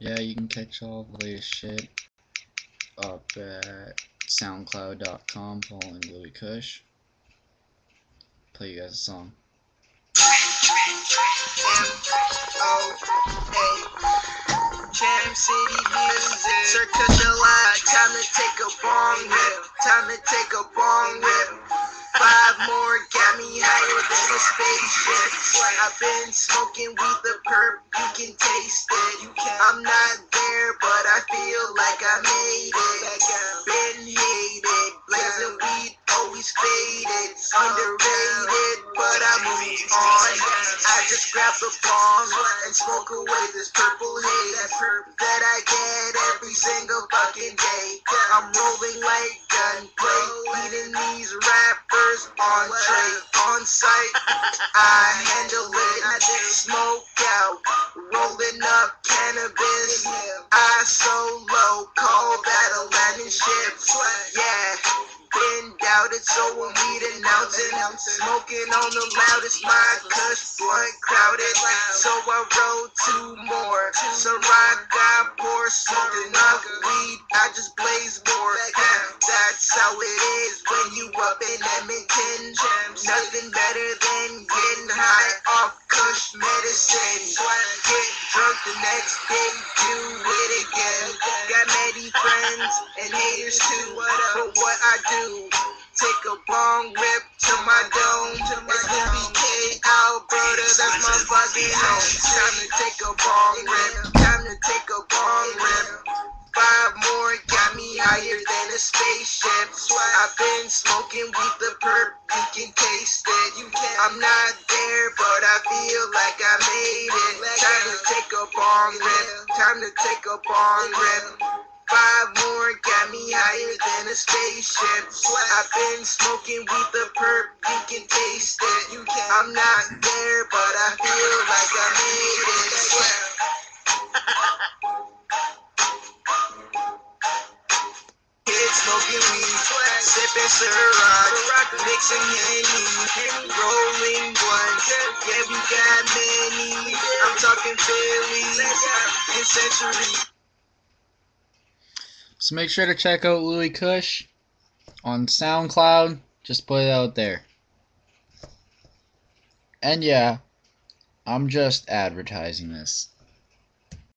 Yeah, you can catch all the latest shit up at soundcloud.com following Louis Kush. Play you guys a song. Jam City music. Circus July, time to take a bong rip. Time to take a bong rip. Five more got me a spaceship. I've been smoking weed, the perp, you can taste it. You can. I'm not there, but I feel like I made it. Been hated, blazing weed, always faded. Underrated, but I move on. I just grab the bong and smoke away this purple haze that I get every single fucking day. I'm rolling like gunplay, beating these rappers on tray, on site. I handle it, I smoke out, rolling up cannabis. I so low, call that a landing ship. Yeah. Been doubted, so I'm weed announcing. Smoking on the loudest, my cuss blunt crowded. So I rolled two more. so I got pour something up. Weed, I just blaze more. That's how it is when you up in Edmonton. Nothing better than getting high off Kush medicine. Get drunk the next day, do it again. Got many friends and haters too. But what I do, take a bong rip to my dome. It's Louis K. Alberta, that's my fucking home. Time to take a bong rip. Time to take a bong rip. Spaceship. I've been smoking weed, the perp, you can taste it. I'm not there, but I feel like I made it. Time to take a bong rip. Time to take a bong rip. Five more got me higher than a spaceship. I've been smoking weed, the perp, you can taste it. I'm not there, but I feel like I made it. Smoking weed, sipping mixing rolling. Yeah, we got many. I'm talking Phillies and Century. So make sure to check out Louis Kush on SoundCloud. Just put it out there. And yeah, I'm just advertising this.